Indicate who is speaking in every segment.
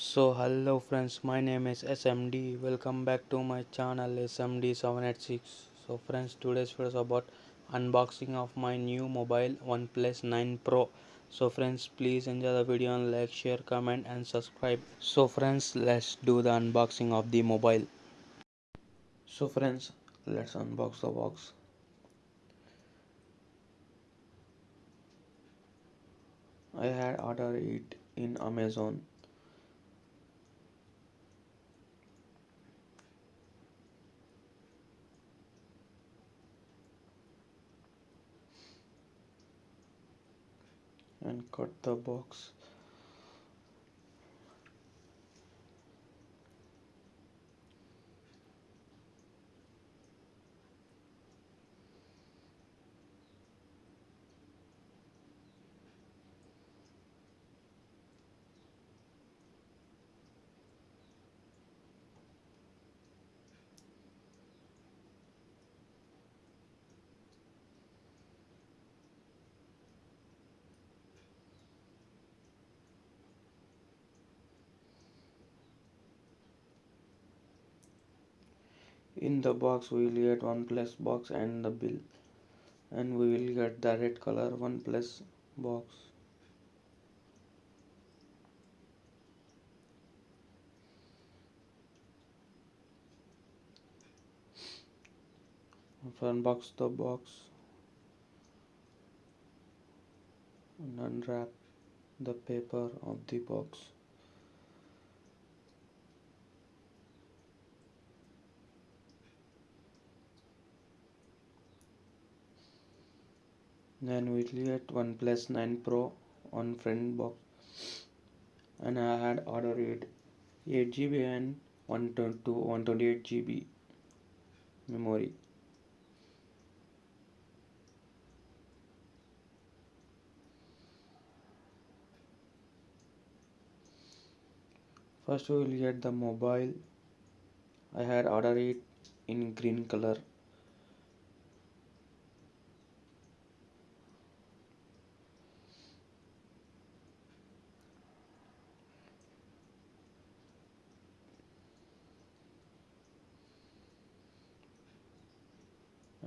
Speaker 1: So hello friends, my name is SMD. Welcome back to my channel SMD786. So friends, today's video is about unboxing of my new mobile OnePlus 9 Pro. So friends, please enjoy the video and like, share, comment and subscribe. So friends, let's do the unboxing of the mobile. So friends, let's unbox the box. I had ordered it in Amazon and cut the box in the box we will get OnePlus box and the bill. And we will get the red color OnePlus box. Unbox the box. And unwrap the paper of the box then we get OnePlus 9 Pro on friend box. And I had ordered it 8 GB and 122 128 GB memory. First we will get the mobile. I had ordered it in green color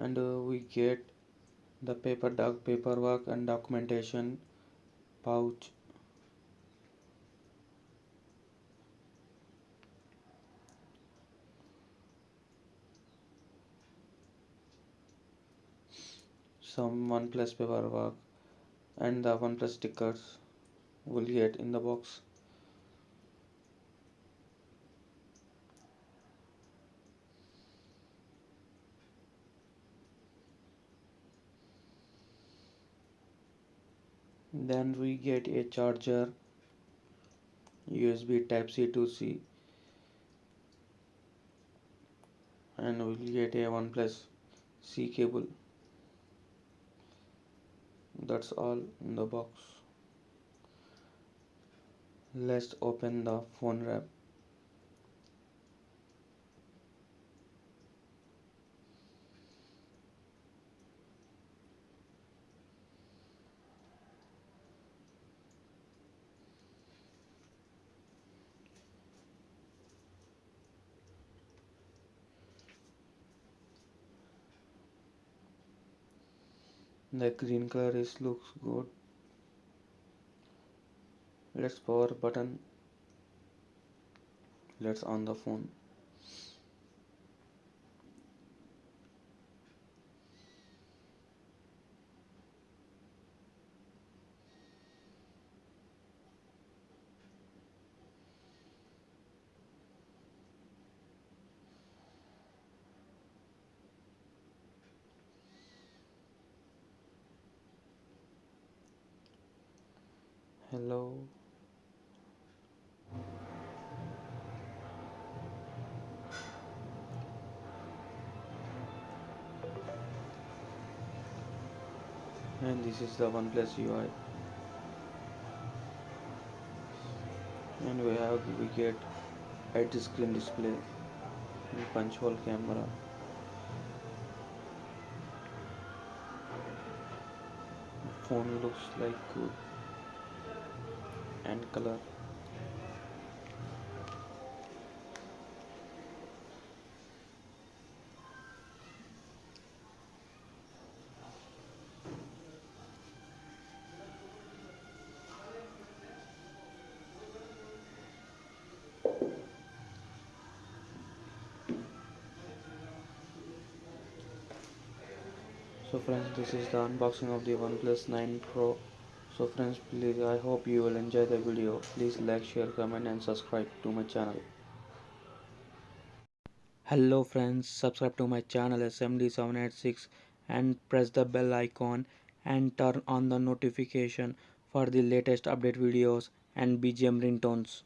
Speaker 1: and uh, we get the paper doc paperwork and documentation pouch. Some OnePlus paperwork and the OnePlus stickers will get in the box then we get a charger USB type C to C. And we'll get a OnePlus C cable. That's all in the box. Let's open the phone wrap the green color is looks good. Let's power button. Let's on the phone hello? And this is the OnePlus UI and we have we get edge screen display. And punch hole camera. Phone looks like good and color. So friends, this is the unboxing of the OnePlus 9 Pro so friends please I hope you will enjoy the video. Please like share comment and subscribe to my channel. Hello friends subscribe to my channel smd786 and press the bell icon and turn on the notification for the latest update videos and bgm ringtones